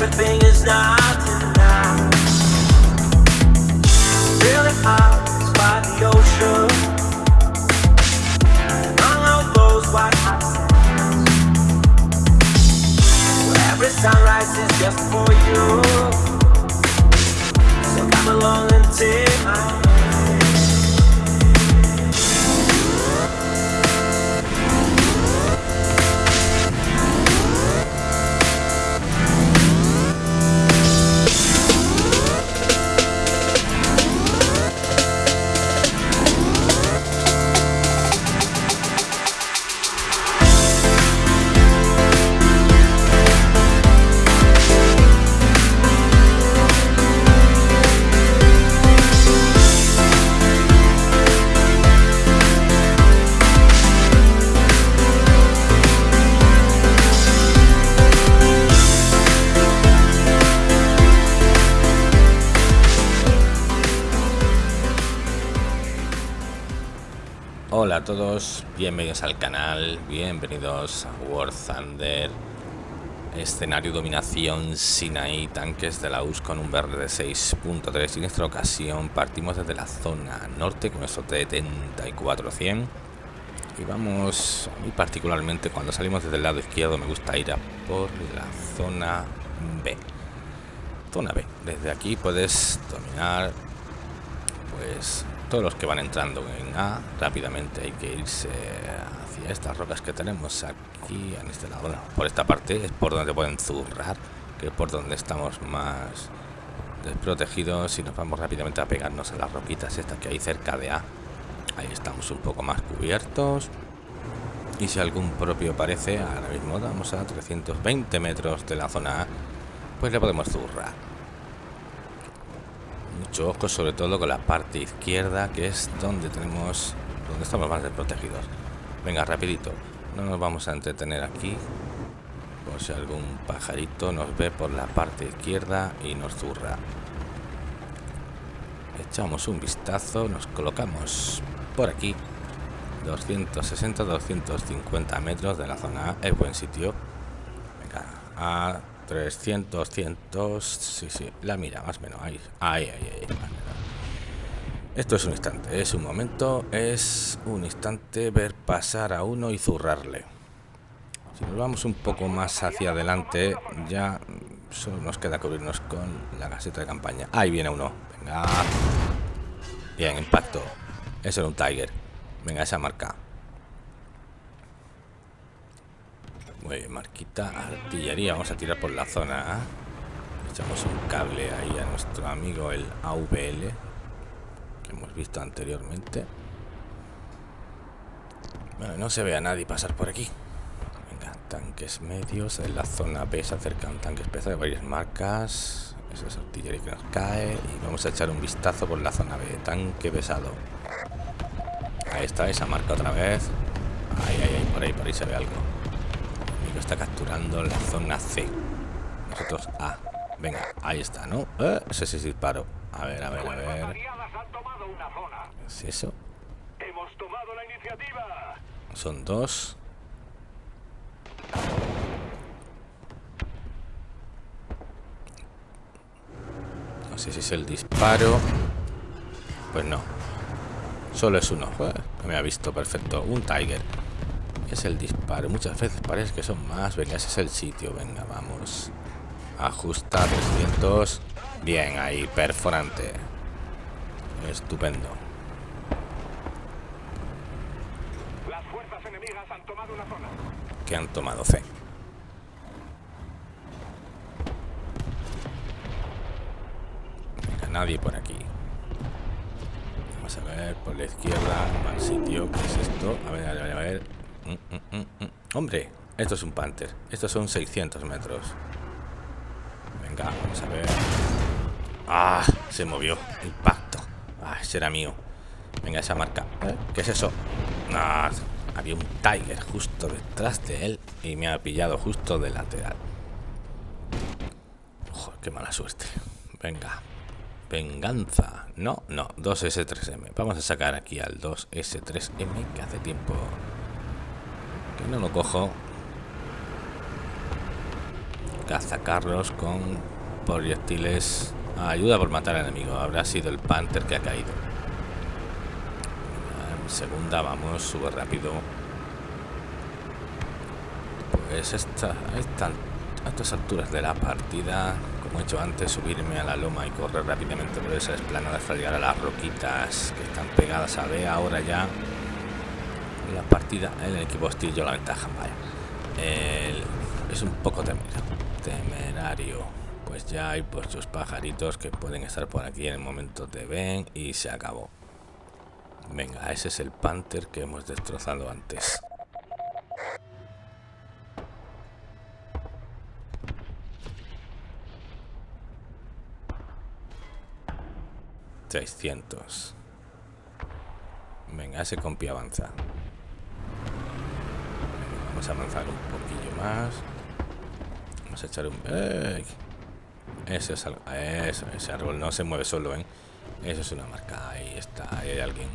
everything is not enough. Really hot by the ocean. Of those white sands. Every sunrise is just for you. So come along and take my todos, bienvenidos al canal, bienvenidos a War Thunder. Escenario Dominación Sinaí, tanques de la US con un verde de 6.3 Y en esta ocasión partimos desde la zona norte con nuestro T-74-100 Y vamos, mí particularmente cuando salimos desde el lado izquierdo me gusta ir a por la zona B Zona B, desde aquí puedes dominar pues todos los que van entrando en A rápidamente hay que irse hacia estas rocas que tenemos aquí en este lado. Bueno, por esta parte es por donde pueden zurrar que es por donde estamos más desprotegidos y nos vamos rápidamente a pegarnos a las roquitas estas que hay cerca de A. Ahí estamos un poco más cubiertos. Y si algún propio aparece ahora mismo vamos a 320 metros de la zona A pues le podemos zurrar mucho ojo sobre todo con la parte izquierda que es donde tenemos donde estamos más desprotegidos. Venga rapidito. No nos vamos a entretener aquí por si algún pajarito nos ve por la parte izquierda y nos zurra. Echamos un vistazo nos colocamos por aquí. 260 250 metros de la zona es buen sitio. Venga a 300, 100, sí, sí, la mira, más o menos, ahí, ahí, ahí, ahí. Esto es un instante, es un momento, es un instante ver pasar a uno y zurrarle. Si nos vamos un poco más hacia adelante, ya solo nos queda cubrirnos con la caseta de campaña. Ahí viene uno, venga. Bien, impacto. Eso era un Tiger. Venga, esa marca. Muy bien, marquita, artillería. Vamos a tirar por la zona A. Echamos un cable ahí a nuestro amigo el AVL. Que hemos visto anteriormente. Bueno, no se ve a nadie pasar por aquí. Venga, tanques medios. En la zona B se acercan tanques pesados de varias marcas. Esa es artillería que nos cae. Y vamos a echar un vistazo por la zona B. Tanque pesado. Ahí está, esa marca otra vez. Ahí, ahí, ahí, por ahí, por ahí se ve algo está capturando la zona C. Nosotros A. Venga, ahí está, ¿no? Eh, ese es disparo. A ver, a ver, a ver. es eso? Hemos tomado la iniciativa. Son dos. No sé si es el disparo. Pues no. Solo es uno. me ha visto perfecto. Un Tiger es el disparo. Muchas veces parece que son más. Venga, ese es el sitio. Venga, vamos. Ajusta 300. Bien, ahí, perforante. Estupendo. Las fuerzas enemigas han tomado una zona. Que han tomado C. Venga, nadie por aquí. Vamos a ver, por la izquierda, mal sitio. ¿Qué es esto? A ver, a ver, a ver. Mm, mm, mm, Hombre, esto es un Panther. Estos son 600 metros. Venga, vamos a ver. Ah, se movió. Impacto. Ah, será mío. Venga, esa marca. ¿Eh? ¿Qué es eso? Ah, había un Tiger justo detrás de él y me ha pillado justo de lateral. Joder, qué mala suerte. Venga. Venganza. No, no. 2S3M. Vamos a sacar aquí al 2S3M que hace tiempo No lo cojo. Cazacarros con proyectiles. Ayuda por matar al enemigo. Habrá sido el Panther que ha caído. En segunda vamos, sube rápido. Pues esta, estas alturas de la partida, como he hecho antes, subirme a la loma y correr rápidamente por esa esplanada hasta llegar a las roquitas que están pegadas a B. Ahora ya la partida, el equipo hostil yo la ventaja. Vaya. El- es un poco temerario. temerario. Pues ya hay por sus pajaritos que pueden estar por aquí en el momento te ven y se acabó. Venga, ese es el Panther que hemos destrozado antes. Seiscientos. Venga, ese compi avanza. Vamos a avanzar un poquillo más. Vamos a echar un... ¡Ey! Ese es. Eso, ese árbol no se mueve solo, ¿eh? Eso es una marca. Ahí está, ahí hay alguien.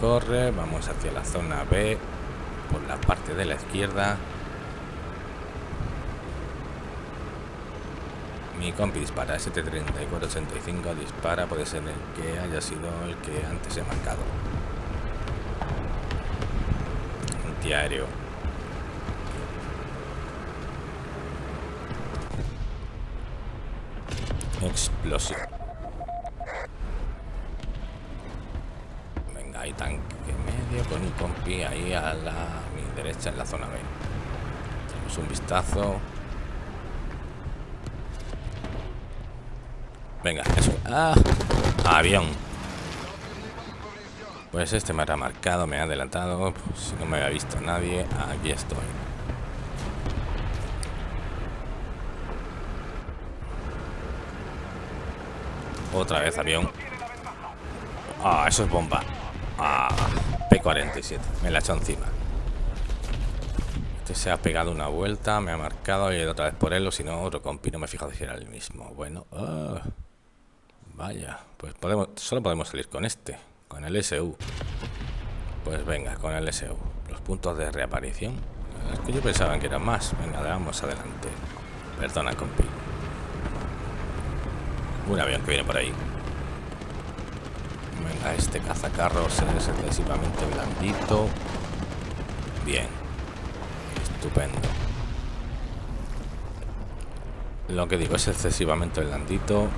Corre, vamos hacia la zona B por la parte de la izquierda. Mi compi dispara, ST-3485 dispara, puede ser el que haya sido el que antes he marcado. Antiaéreo. Explosión. Venga, hay tanque medio con un compi ahí a la mi derecha en la zona B. Tenemos un vistazo. Venga, eso. ¡Ah! Avión. Pues este me ha marcado, me ha adelantado. Pues, si no me había visto nadie, aquí estoy. Otra vez avión. Ah, eso es bomba. Ah, P47. Me la he echado encima. Este se ha pegado una vuelta, me ha marcado y otra vez por él, o si no, otro compi. No me he fijado si era el mismo. Bueno, ah, vaya. Pues podemos, solo podemos salir con este, con el SU. Pues venga, con el SU. Los puntos de reaparición. Es que yo pensaba que eran más. Venga, vamos adelante. Perdona, compi. Un avión que viene por ahí. Venga, este cazacarros es excesivamente blandito. Bien. Estupendo. Lo que digo es excesivamente blandito.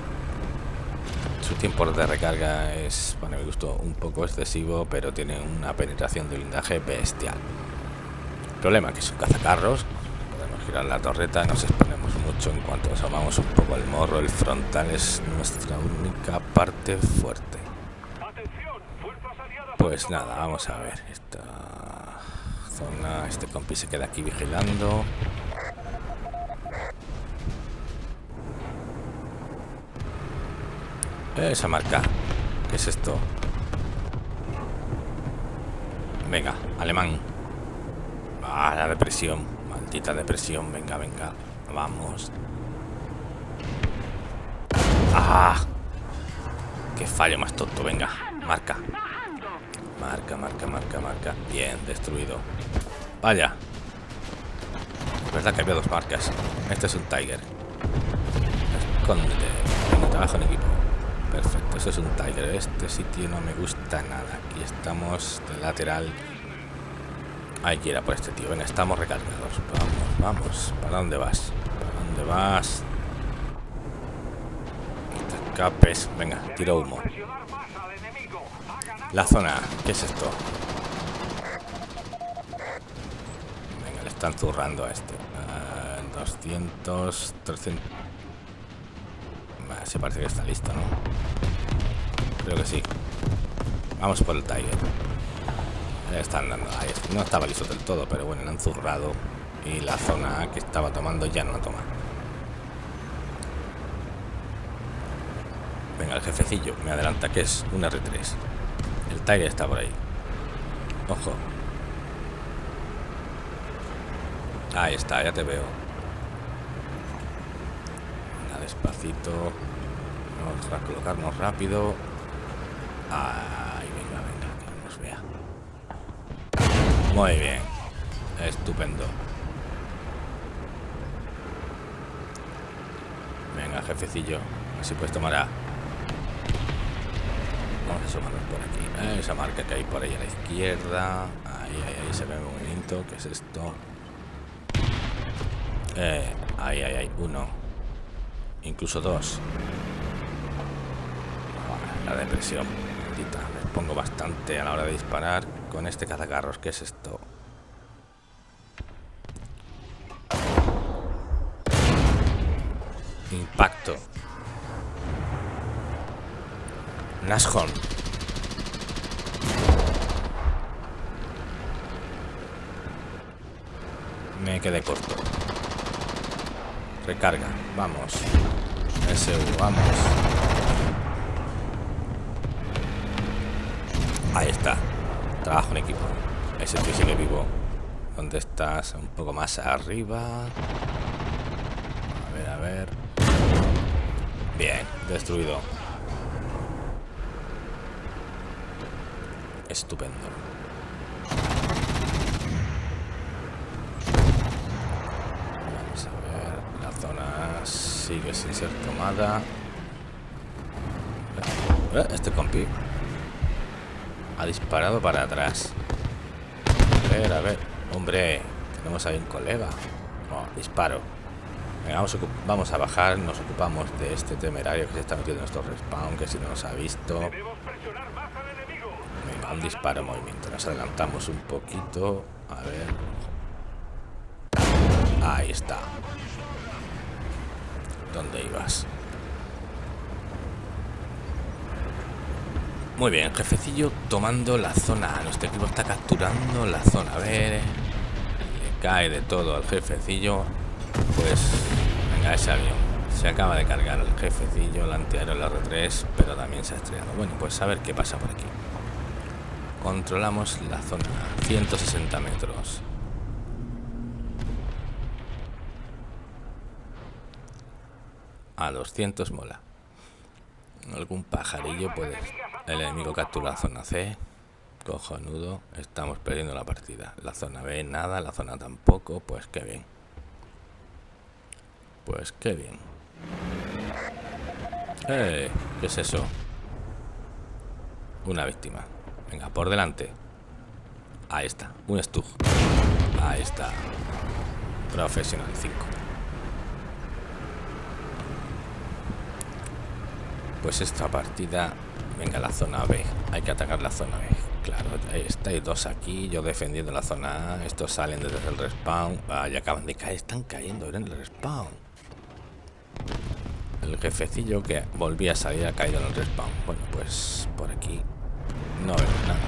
Su tiempo de recarga es, para mi gusto, un poco excesivo, pero tiene una penetración de blindaje bestial. Problema que es un cazacarros. Podemos girar la torreta, nos exponemos mucho en cuanto asomamos un poco el morro. El frontal es nuestra única parte fuerte. Pues nada, vamos a ver. Esta zona, este compi se queda aquí vigilando. Esa marca. ¿Qué es esto? Venga, alemán. Ah, la depresión. Maldita depresión. Venga, venga. Vamos. ¡Ah! Qué fallo más tonto. Venga, marca. Marca, marca, marca, marca. Bien, destruido. Vaya. Es verdad que había dos marcas. Este es un Tiger. Escóndete. Trabajo en equipo. Perfecto, eso es un Tiger. Este sitio no me gusta nada. Aquí estamos de lateral. Hay que ir a por este tío. Venga, estamos recargados. Vamos, vamos. ¿Para dónde vas? ¿Para dónde vas? Escapes. Venga, tiro humo. La zona, ¿qué es esto? Venga, le están zurrando a este. Ah, 200, 300. Se parece que está listo, ¿no? Creo que sí. Vamos por el Tiger. Le están dando. Ahí está. No estaba listo del todo, pero bueno, le han zurrado. Y la zona que estaba tomando ya no la toma. Venga, el jefecillo me adelanta que es un R3. El Tiger está por ahí. Ojo. Ahí está, ya te veo. Despacito. Vamos a colocarnos rápido. Ahí, venga, venga, que nos vea. Muy bien. Estupendo. Venga, jefecillo. Así puedes tomar a... Vamos a asomarnos por aquí. Esa marca que hay por ahí a la izquierda. Ahí, ahí, ahí se ve un momento. ¿Qué es esto? Eh, ahí, ahí, ahí. Uno. Incluso dos. La depresión. Maldita. Me pongo bastante a la hora de disparar con este cazacarros. ¿Qué es esto? Impacto. Nashorn. Me quedé corto. Recarga. Vamos. SU, vamos. Ahí está. Trabajo en equipo. Ese tío sigue vivo. ¿Dónde estás? Un poco más arriba. A ver, a ver. Bien, destruido. Estupendo. Vamos a ver. La zona sigue sin ser tomada. Eh, Este compi ha disparado para atrás. A ver, a ver. Hombre, tenemos ahí un colega. Oh, disparo. Venga, vamos, a vamos a bajar, nos ocupamos de este temerario que se está metiendo en nuestro respawn, que si no nos ha visto. Venga, un disparo en movimiento. Nos adelantamos un poquito. A ver. Ahí está. ¿Dónde ibas? Muy bien, jefecillo tomando la zona. Nuestro equipo está capturando la zona. A ver. Le cae de todo al jefecillo. Pues. Venga, ese avión. Se acaba de cargar el jefecillo, el antiaéreo, el R3, pero también se ha estrellado. Bueno, pues a ver qué pasa por aquí. Controlamos la zona. 160 metros. A 200 mola. Algún pajarillo puede... El enemigo captura la zona C. Cojonudo. Estamos perdiendo la partida. La zona B nada, la zona tampoco. Pues qué bien. Pues qué bien. ¡Eh! ¿Qué es eso? Una víctima. Venga, por delante. Ahí está. Un Stug. Ahí está. Profesional 5. Pues esta partida... Venga, la zona B. Hay que atacar la zona B. Claro, estáis dos aquí. Yo defendiendo la zona A. Estos salen desde el respawn. Ah, ya acaban de caer. Están cayendo en el respawn. El jefecillo que volvía a salir ha caído en el respawn. Bueno, pues por aquí no veo nada.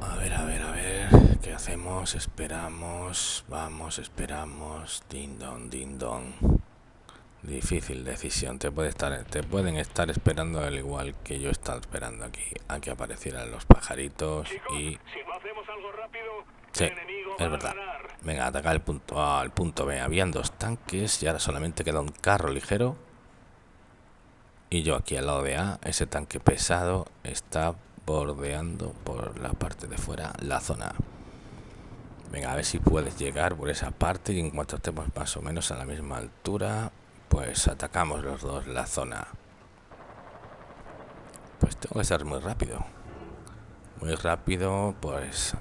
A ver, a ver, a ver. Esperamos. Vamos, esperamos. Ding dong, ding dong. Difícil decisión. Te puede estar, te pueden estar esperando al igual que yo estaba esperando aquí a que aparecieran los pajaritos y si no hacemos algo rápido, sí, el es verdad. Venga, atacar el punto A al punto B. Habían dos tanques y ahora solamente queda un carro ligero. Y yo aquí al lado de A, ese tanque pesado está bordeando por la parte de fuera la zona. Venga, a ver si puedes llegar por esa parte y en cuanto estemos más o menos a la misma altura, pues atacamos los dos la zona. Pues tengo que ser muy rápido. Muy rápido, pues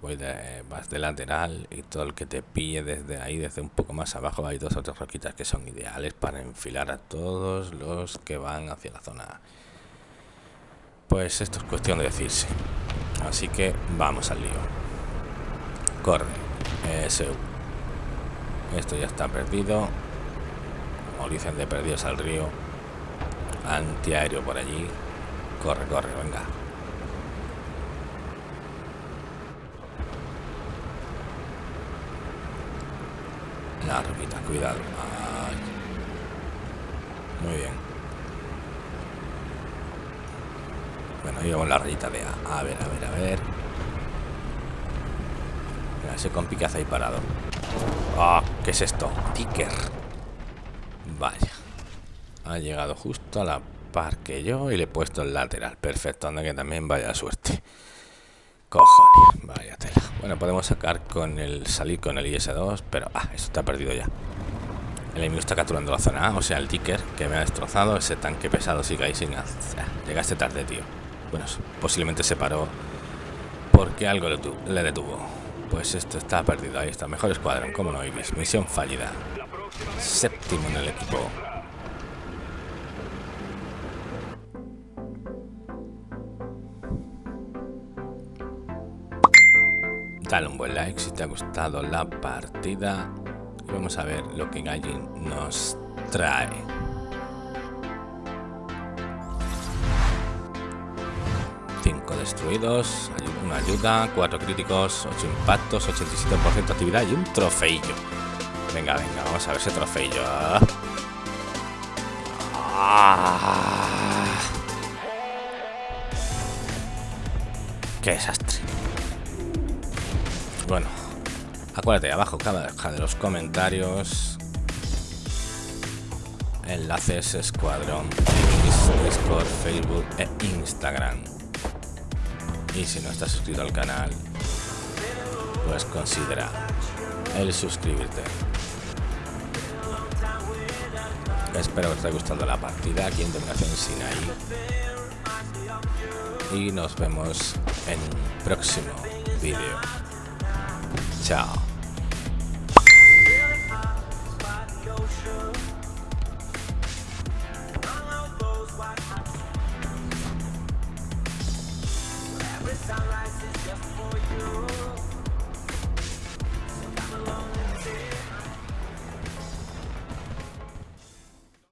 voy de, vas de lateral y todo el que te pille desde ahí, desde un poco más abajo, hay dos otras roquitas que son ideales para enfilar a todos los que van hacia la zona. Pues esto es cuestión de decirse. Así que vamos al lío. Corre. Eso. Esto ya está perdido. Como dicen de perdidos al río. Antiaéreo por allí. Corre, corre, venga. La roquita, cuidado. Muy bien. Bueno, vamos la rayita de A. A ver, a ver, a ver. Mira, ese compi que hace ahí parado. Ah, ¿qué es esto? Ticker. Vaya. Ha llegado justo a la par que yo y le he puesto el lateral. Perfecto, anda que también vaya suerte. Cojones, vaya tela. Bueno, podemos sacar con el salir con el IS-2, pero ah, eso está perdido ya. El enemigo está capturando la zona A, o sea, el ticker que me ha destrozado. Ese tanque pesado sigue ahí sin hacer. Llegaste tarde, tío. Bueno, posiblemente se paró porque algo le, le detuvo. Pues esto está perdido. Ahí está. Mejor escuadrón, como no, Ibis. Misión fallida. Séptimo en el equipo. Dale un buen like si te ha gustado la partida. Y vamos a ver lo que Gallin nos trae. Destruidos, una ayuda, cuatro críticos, 8 impactos, 87% de actividad y un trofeillo. Venga, venga, vamos a ver ese trofeillo. Ah. Qué desastre. Bueno, acuérdate, abajo cada deja de los comentarios. Enlaces, Escuadrón, Discord, Facebook e Instagram. Y si no estás suscrito al canal, pues considera el suscribirte. Espero que te haya gustado la partida aquí en Dominación Sinai. Y nos vemos en un próximo vídeo. Chao.